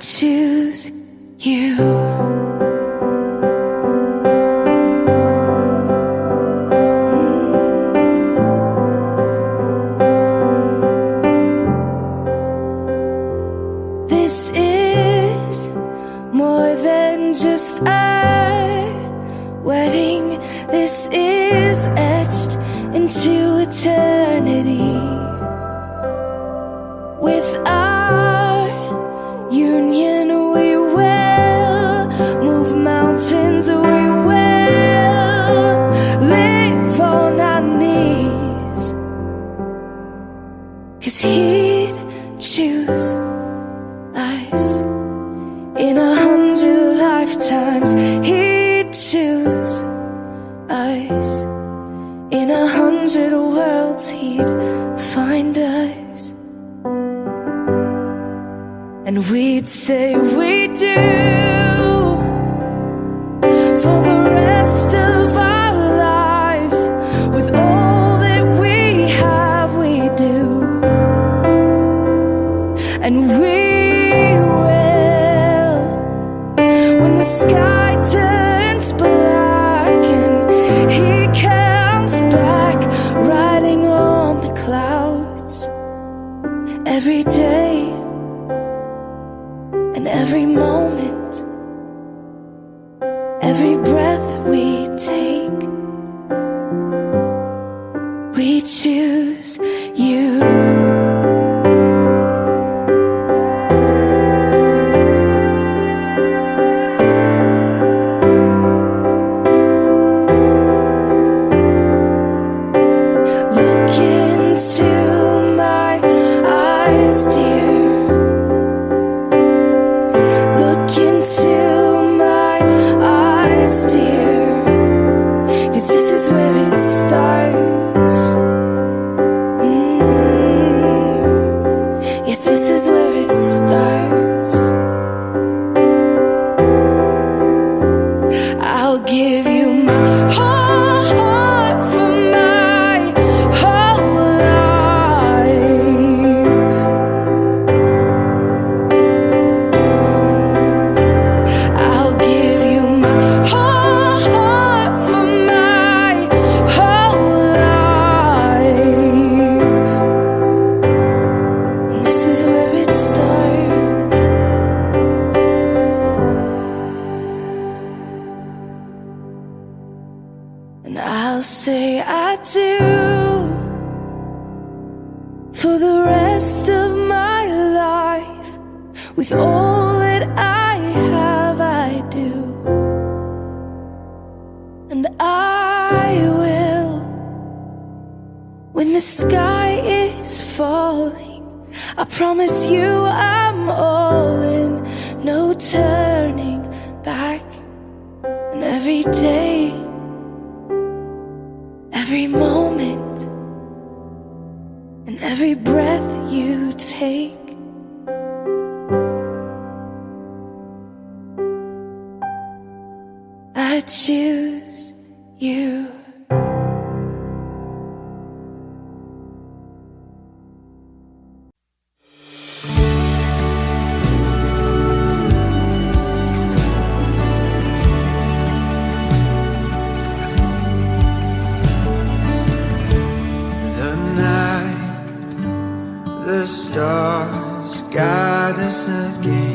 choose you. Again.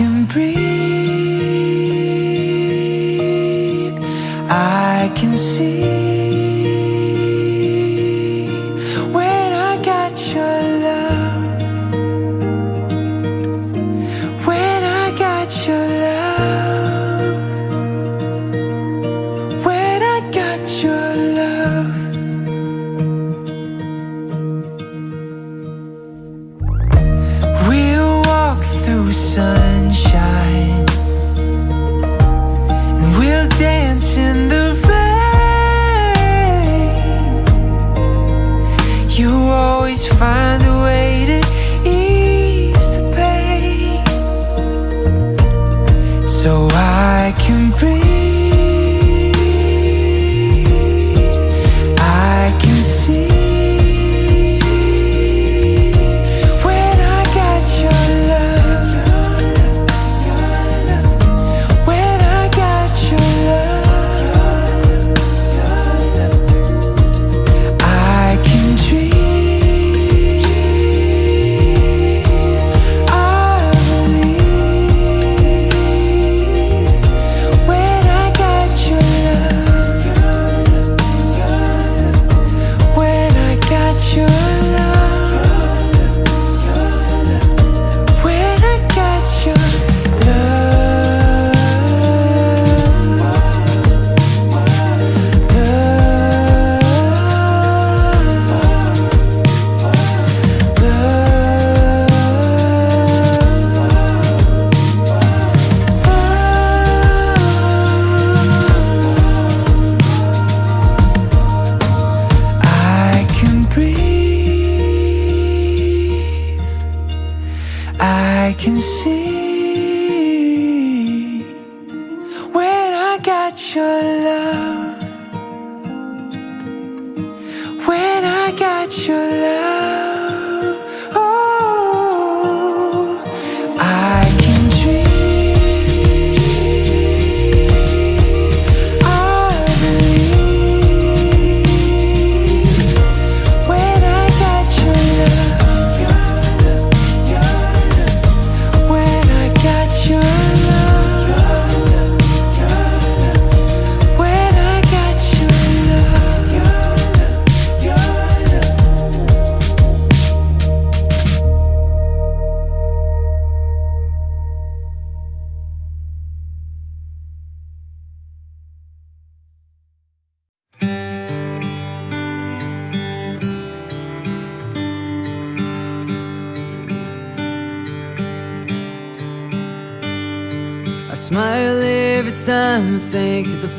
Can breathe.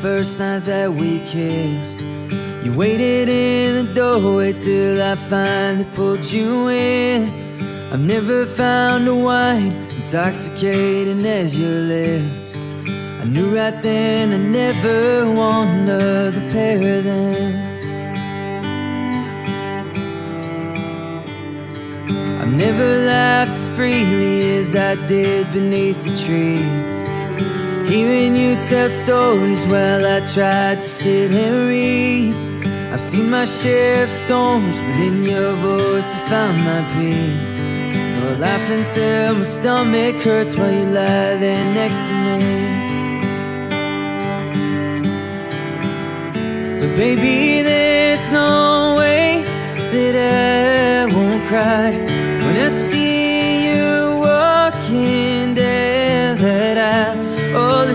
First night that we kissed. You waited in the doorway till I finally pulled you in. I've never found a wine intoxicating as your lips. I knew right then I never want another pair of them. I've never laughed as freely as I did beneath the trees. Hearing you tell stories while I tried to sit and read. I've seen my share of storms, but in your voice I found my peace. So I laugh until my stomach hurts while you lie there next to me. But baby, there's no way that I won't cry when I see you walking down that aisle.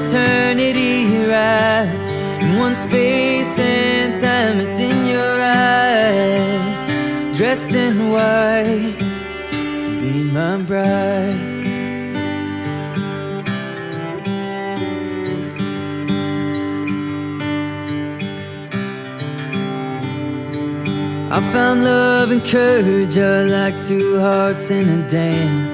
Eternity rides in one space and time. It's in your eyes, dressed in white to be my bride. I found love and courage are like two hearts in a dance.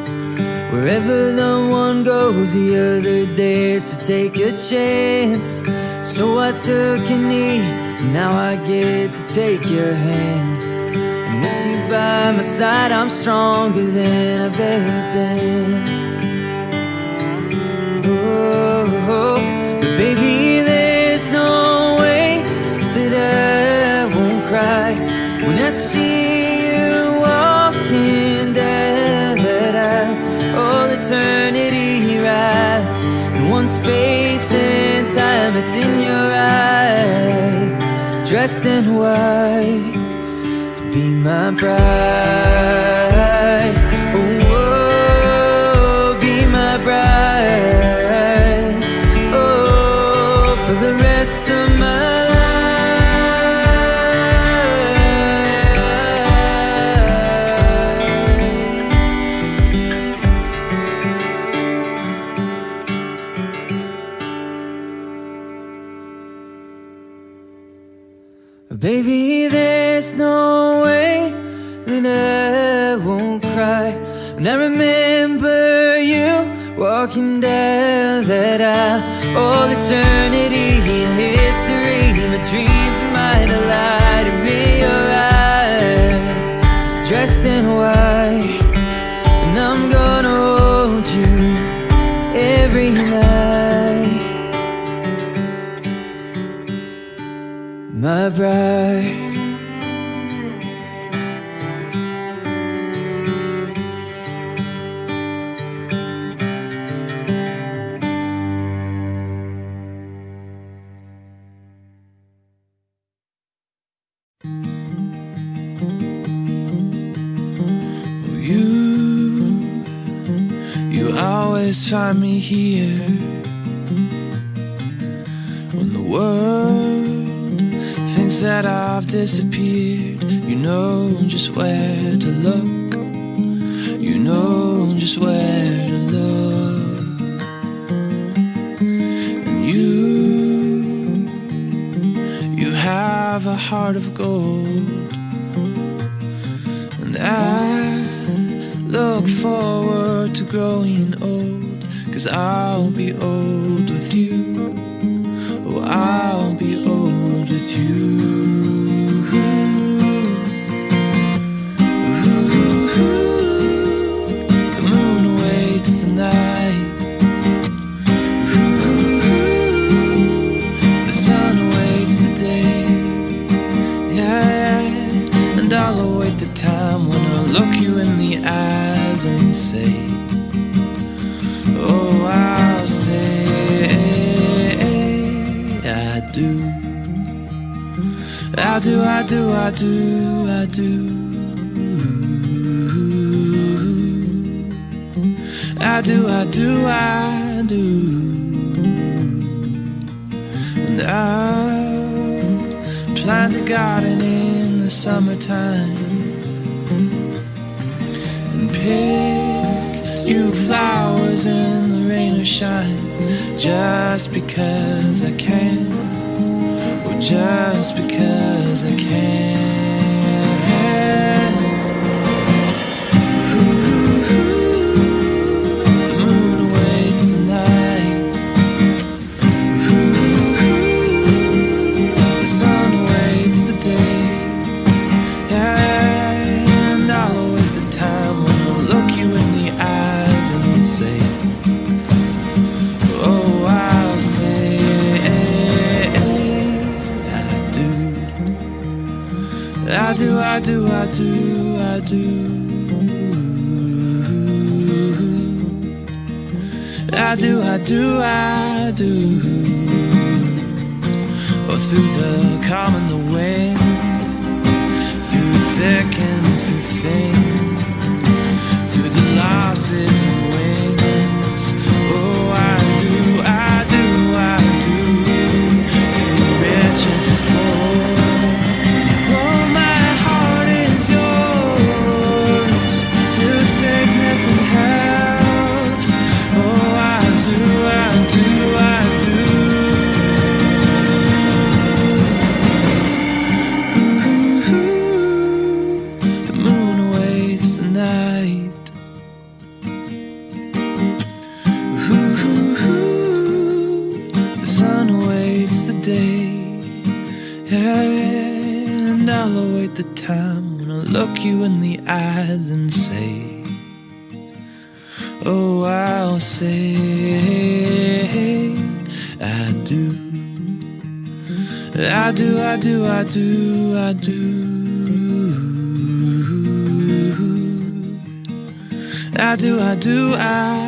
Wherever the one goes, the other dares to take a chance. So I took a knee, now I get to take your hand. And with you by my side, I'm stronger than I've ever been. Oh, oh, but baby, there's no way that I won't cry when I see one space and time. It's in your eyes, dressed in white to be my bride. Baby, there's no way that I won't cry. When I remember you walking down that aisle. All eternity in history, my dreams and delight are in your eyes, dressed in white, bride. Always find me here that I've disappeared. You know just where to look. You know just where to look. And you, you have a heart of gold. And I look forward to growing old, 'cause I'll be old, cause oh, I'll be old with you. eyes and say, Oh, I'll say I do. I do, I do, I do, I do. I do, I do, I do. And I plant a garden in the summertime pick you flowers in the rain or shine just because I can, or just because I can. I do, I do, I do. I do, I do, I do. Oh, through the calm and the wind, through thick and through thin, through the losses you in the eyes and say, Oh, I'll say, I do. I do, I do, I do, I do. I do, I do, I.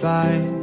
在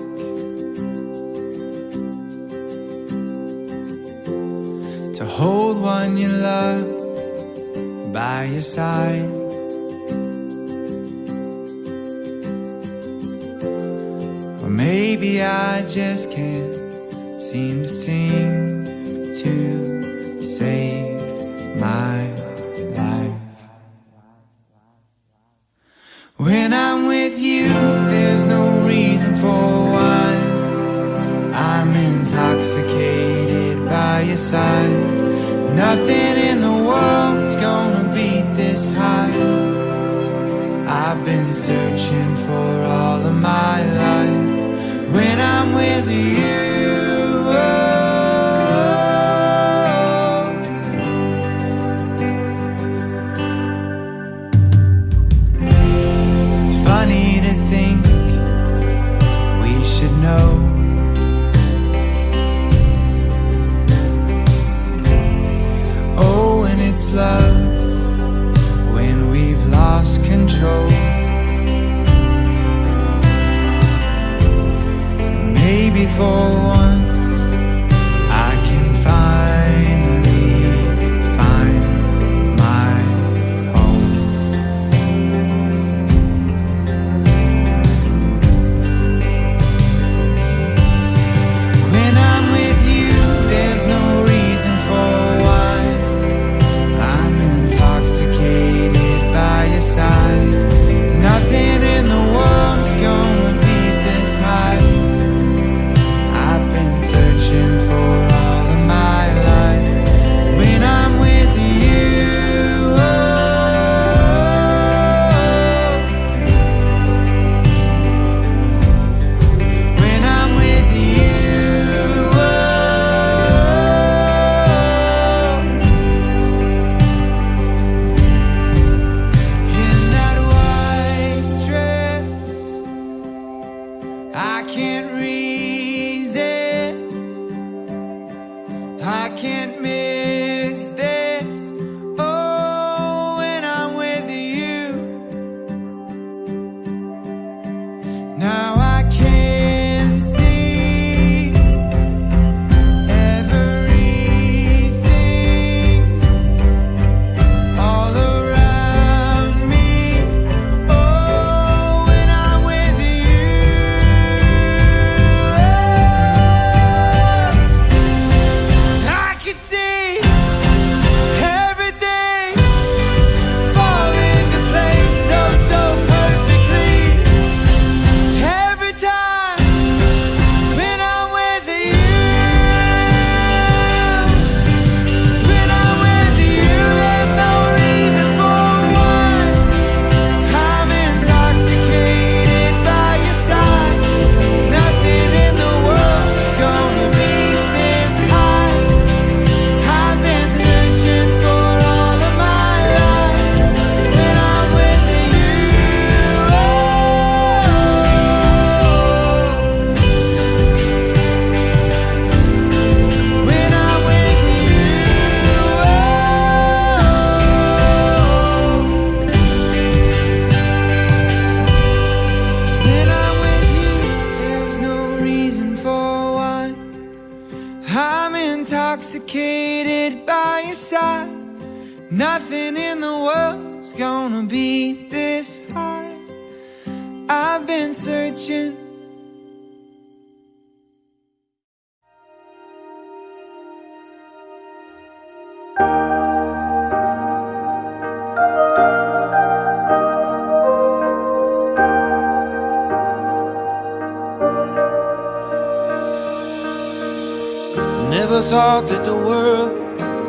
thought that the world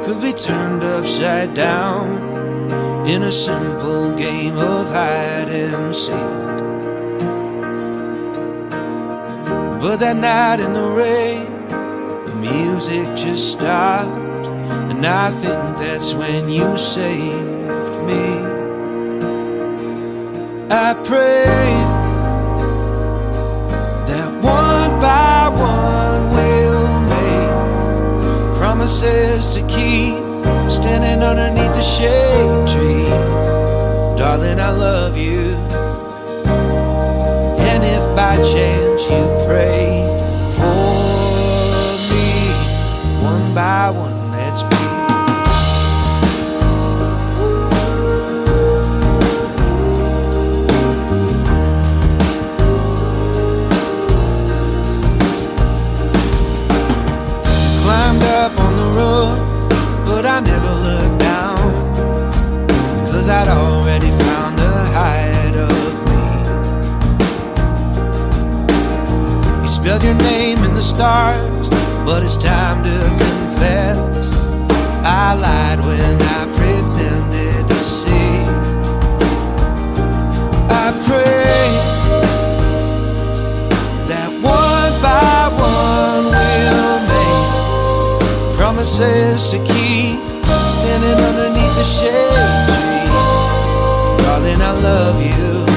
could be turned upside down in a simple game of hide and seek. But that night in the rain, the music just stopped, and I think that's when you saved me. I standing underneath the shade tree. Darling, I love you. And if by chance you pray Your name in the stars, but it's time to confess. I lied when I pretended to see. I pray that one by one we'll make promises to keep. Standing underneath the shade tree, darling, I love you.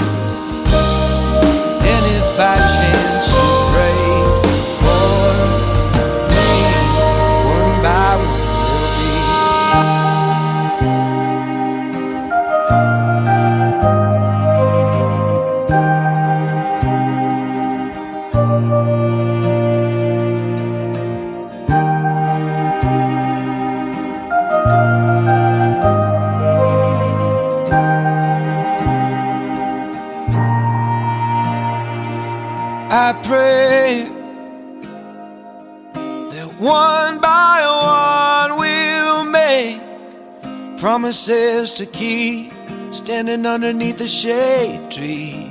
promises to keep standing underneath the shade tree.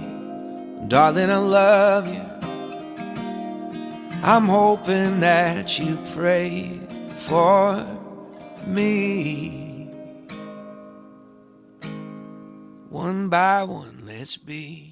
Darling, I love you. I'm hoping that you pray for me. One by one, let's be.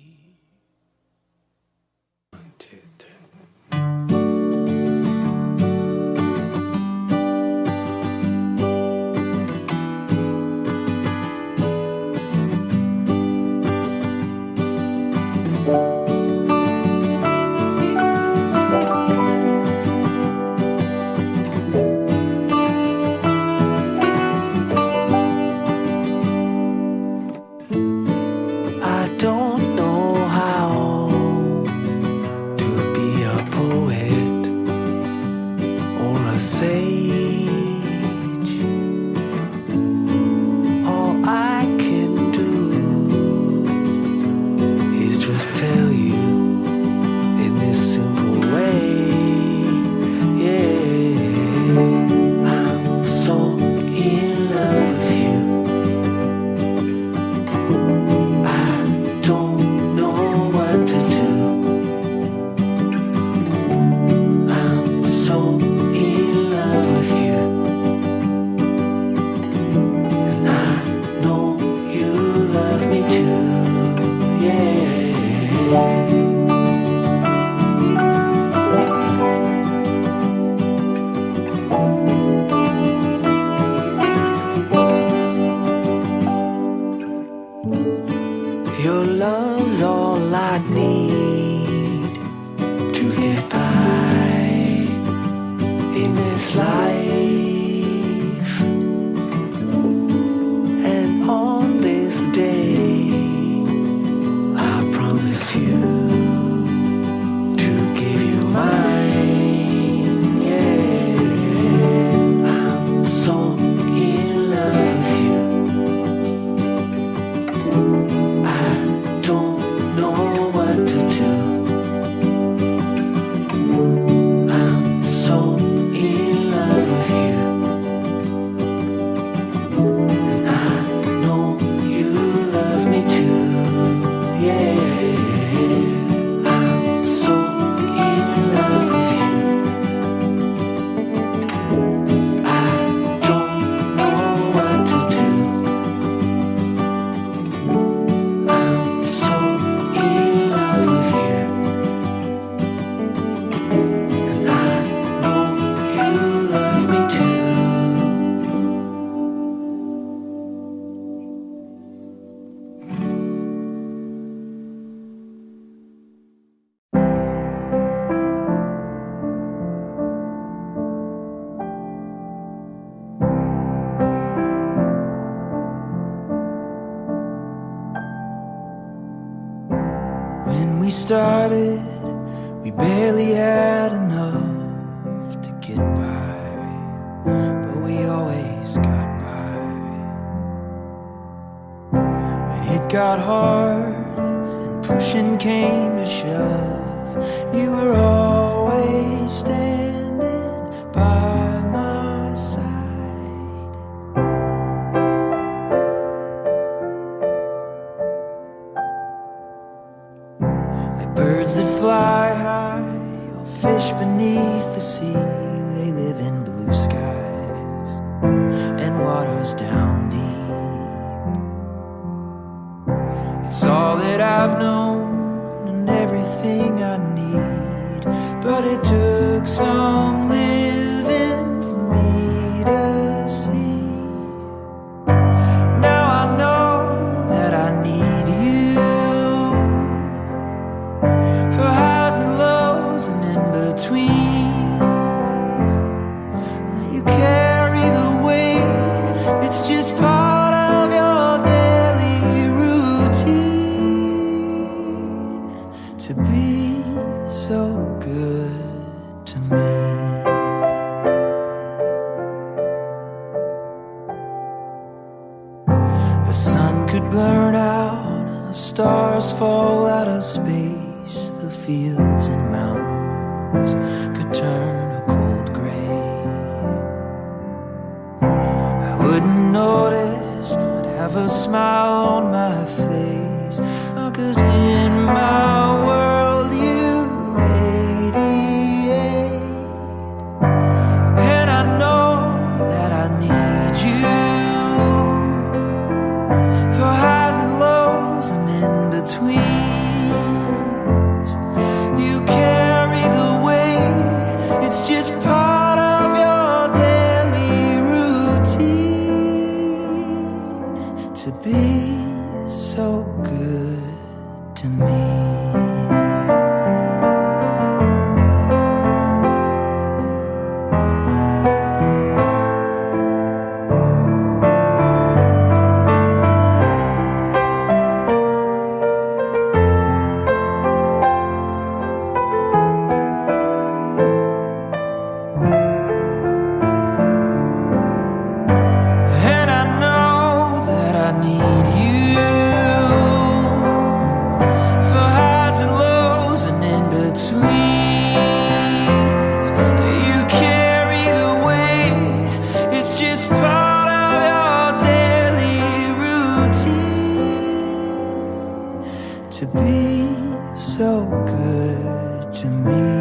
Started, to me.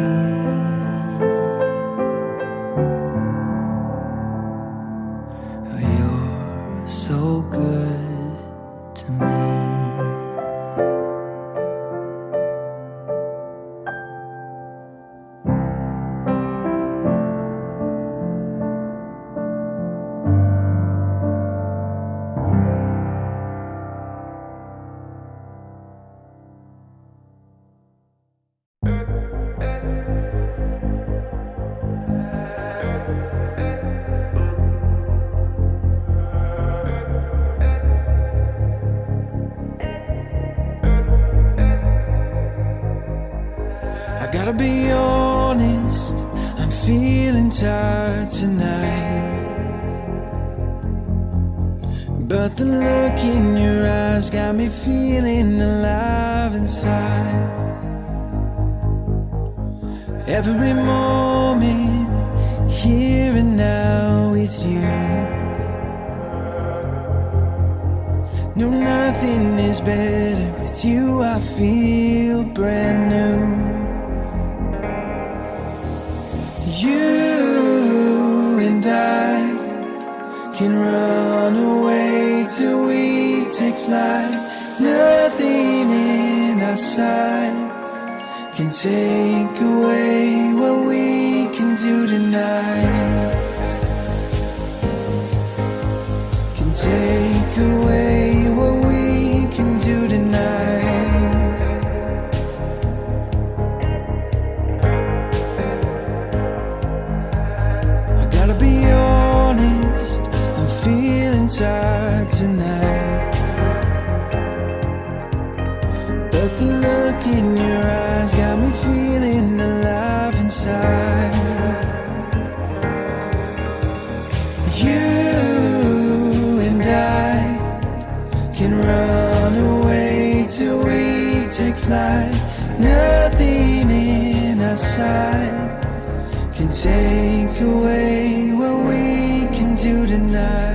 Nothing in our sight Can take away what we can do tonight.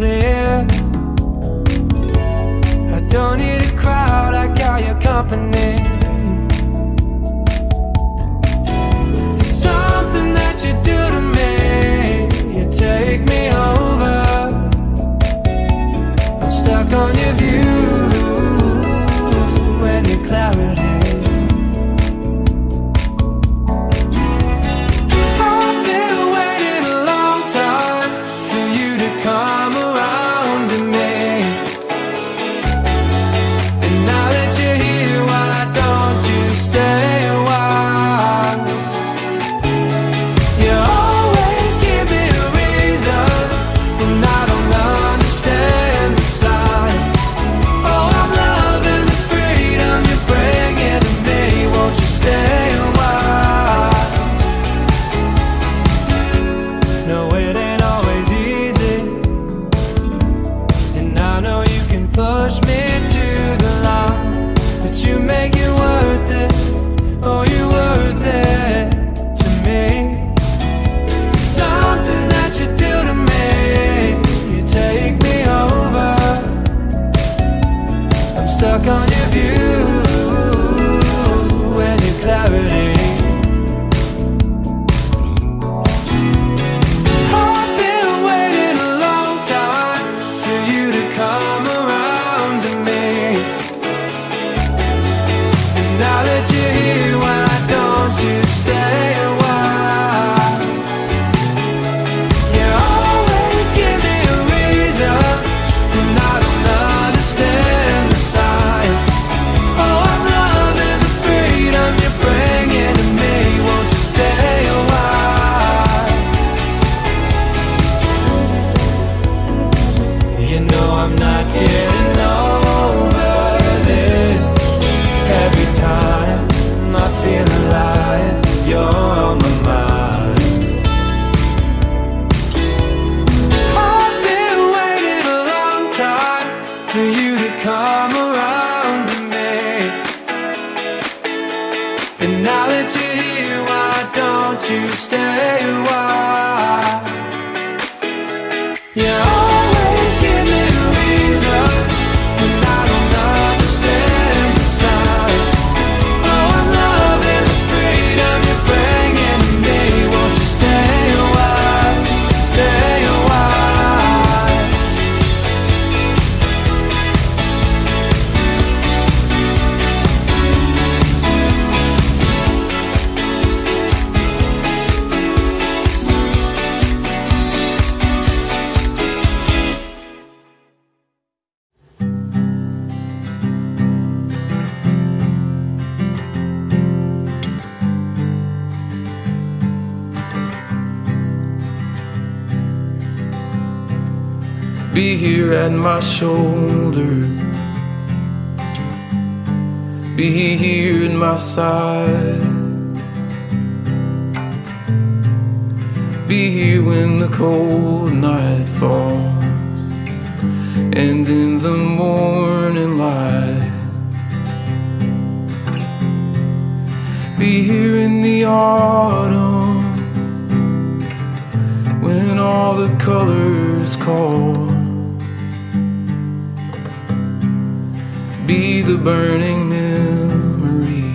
clear. I don't need a crowd, I got your company. my shoulder. Be here in my side. Be here when the cold night falls and in the morning light. Be here in the autumn when all the colors call. Be the burning memory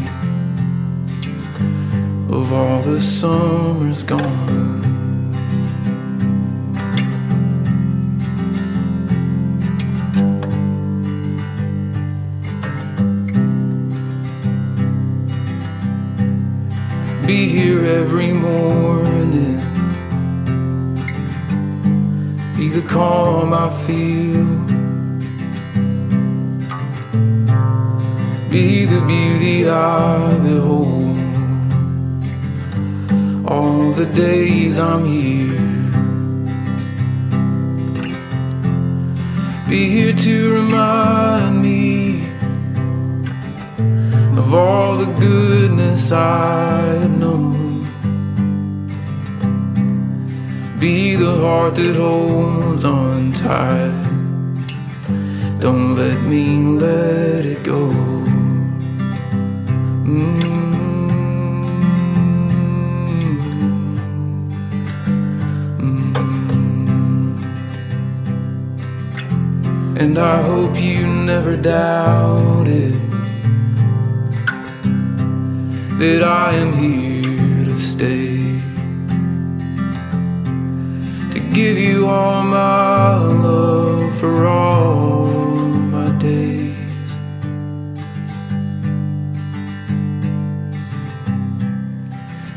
of all the summers gone. Be here every morning. Be the calm I feel. Be the beauty I behold. All the days I'm here. Be here to remind me of all the goodness I've known. Be the heart that holds on tight. Don't let me let it go. Mm. And I hope you never doubt it that I am here to stay. To give you all my love for all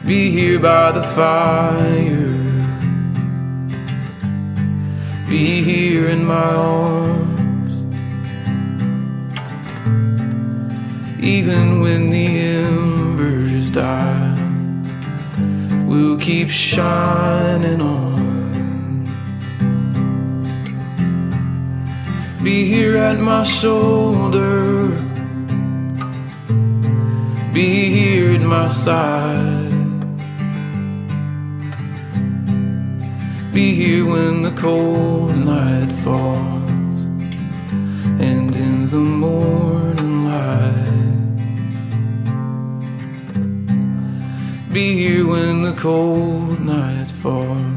Be here by the fire. Be here in my arms. Even when the embers die, we'll keep shining on. Be here at my shoulder, be here at my side. Be here when the cold night falls and in the morning light. Be here when the cold night falls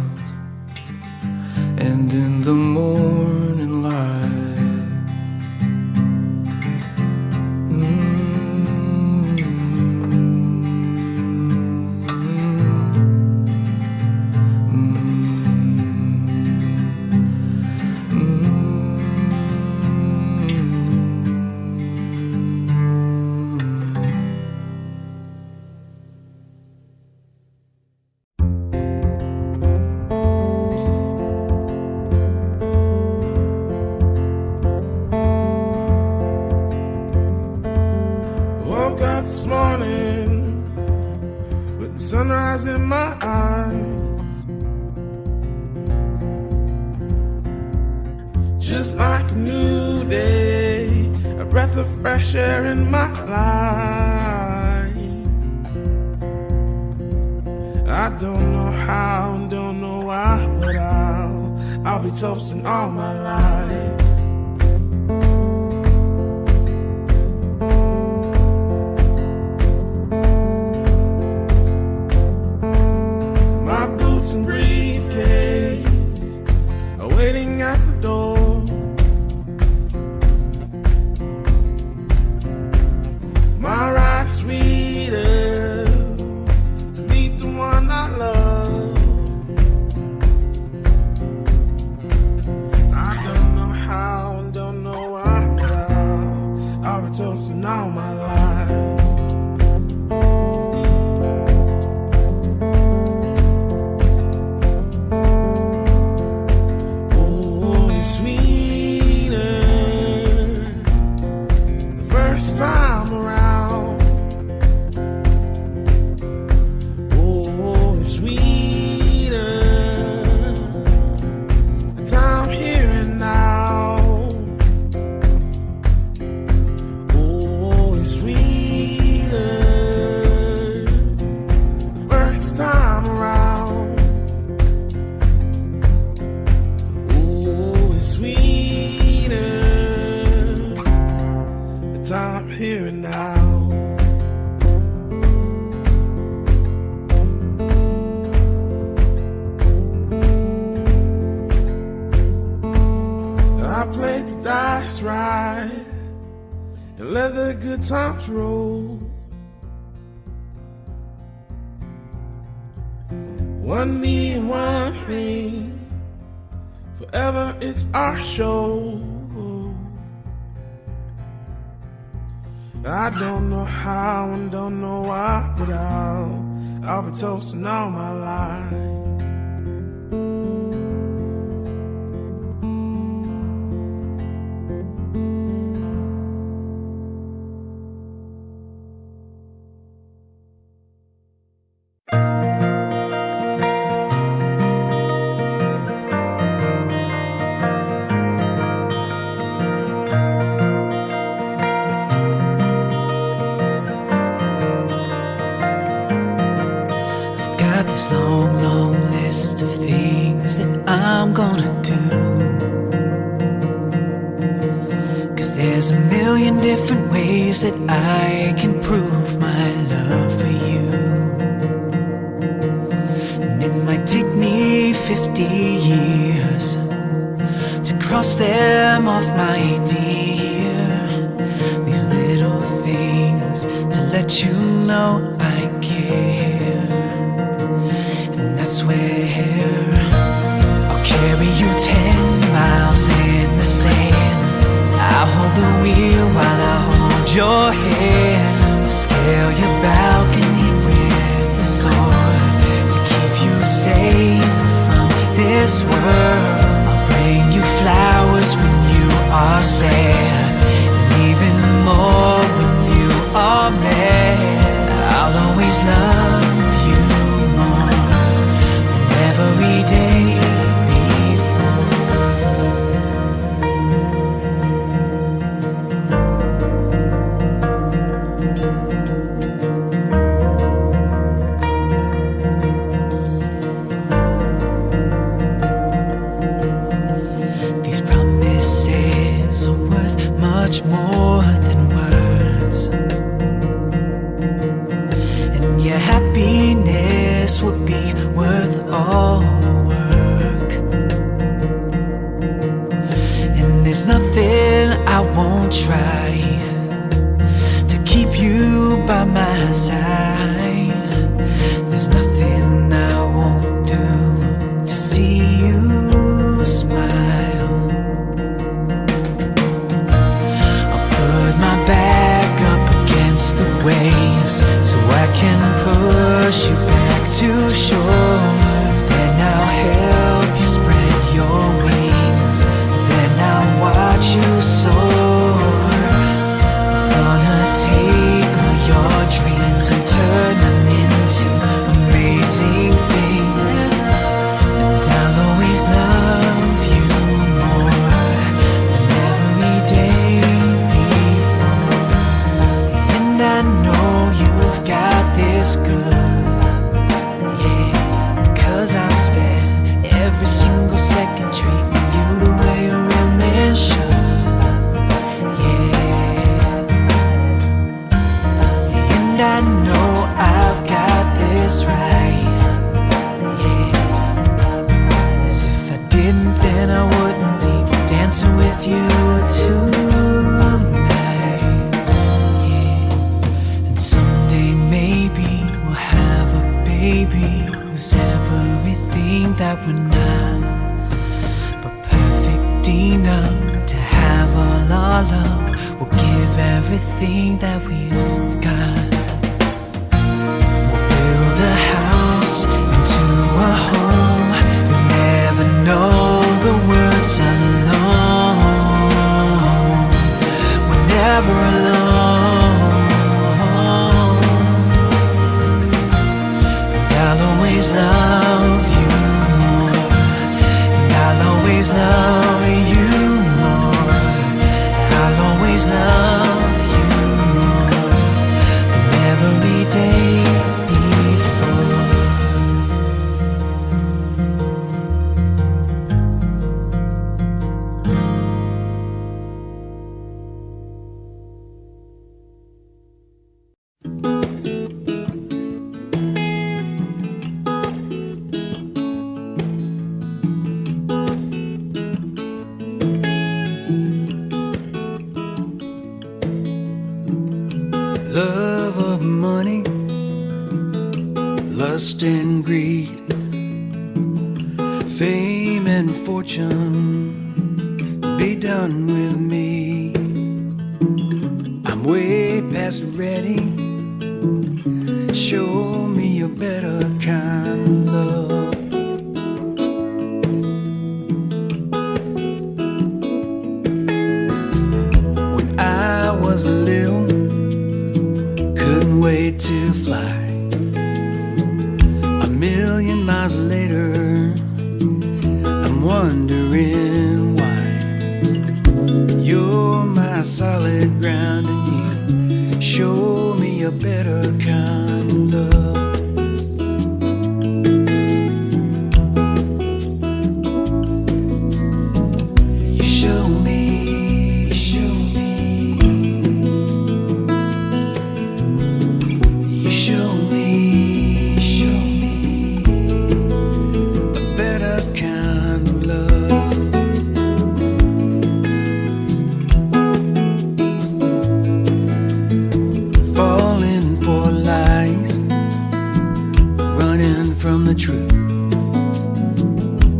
from the truth.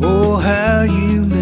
Oh, how you lifted